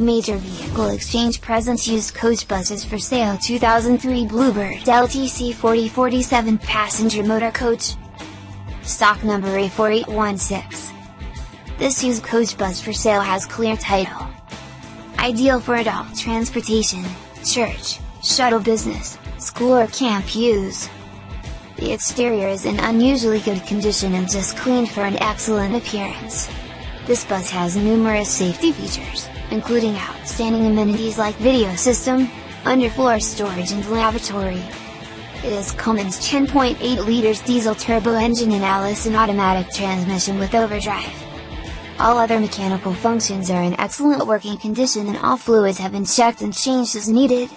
Major Vehicle Exchange presents used coach buses for sale 2003 Bluebird LTC 4047 passenger motor coach. Stock number A4816. This used coach bus for sale has clear title. Ideal for adult transportation, church, shuttle business, school or camp use. The exterior is in unusually good condition and just cleaned for an excellent appearance. This bus has numerous safety features including outstanding amenities like video system, underfloor storage and lavatory. It is Cummins 10.8 liters diesel turbo engine and Allison automatic transmission with overdrive. All other mechanical functions are in excellent working condition and all fluids have been checked and changed as needed.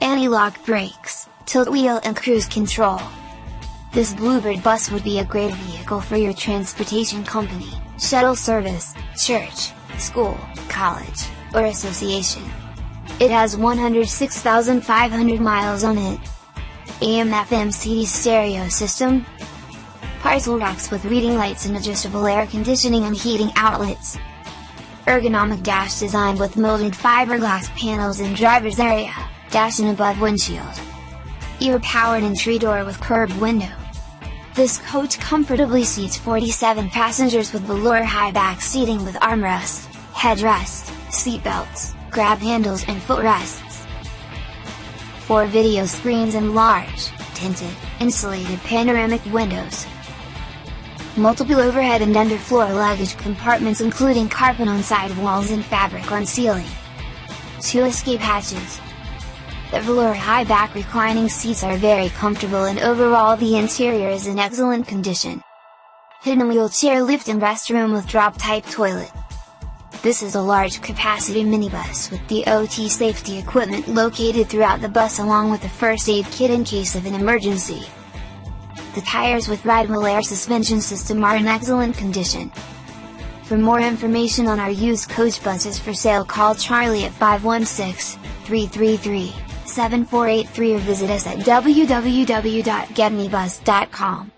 Anti-lock brakes, tilt wheel and cruise control. This Bluebird bus would be a great vehicle for your transportation company, shuttle service, church, school, college, or association. It has 106,500 miles on it. AM FM CD stereo system. Parcel racks with reading lights and adjustable air conditioning and heating outlets. Ergonomic dash design with molded fiberglass panels in driver's area, dash and above windshield. Ear powered entry door with curved window. This coach comfortably seats 47 passengers with velour high back seating with armrest, headrest, seatbelts, grab handles and footrests. 4 video screens and large, tinted, insulated panoramic windows. Multiple overhead and underfloor luggage compartments including carpet on side walls and fabric on ceiling. 2 escape hatches, the velour high back reclining seats are very comfortable and overall the interior is in excellent condition. Hidden wheelchair lift and restroom with drop type toilet. This is a large capacity minibus with the OT safety equipment located throughout the bus along with a first aid kit in case of an emergency. The tires with rideable air suspension system are in excellent condition. For more information on our used coach buses for sale call Charlie at 516 333 7483 or visit us at www.getmebus.com.